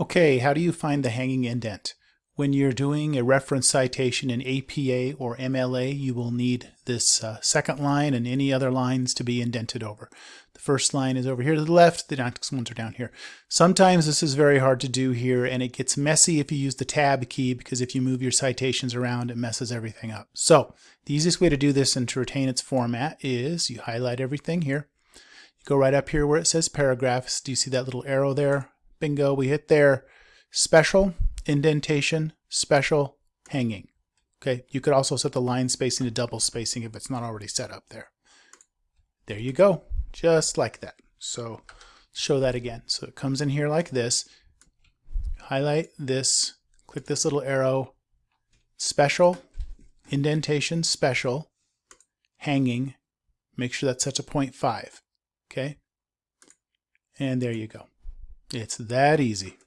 Okay, how do you find the hanging indent? When you're doing a reference citation in APA or MLA, you will need this uh, second line and any other lines to be indented over. The first line is over here to the left, the next ones are down here. Sometimes this is very hard to do here and it gets messy if you use the tab key because if you move your citations around, it messes everything up. So the easiest way to do this and to retain its format is you highlight everything here. You go right up here where it says paragraphs. Do you see that little arrow there? Bingo, we hit there. Special, indentation, special, hanging. Okay, you could also set the line spacing to double spacing if it's not already set up there. There you go, just like that. So show that again. So it comes in here like this. Highlight this, click this little arrow, special, indentation, special, hanging. Make sure that's set to 0.5. Okay, and there you go. It's that easy.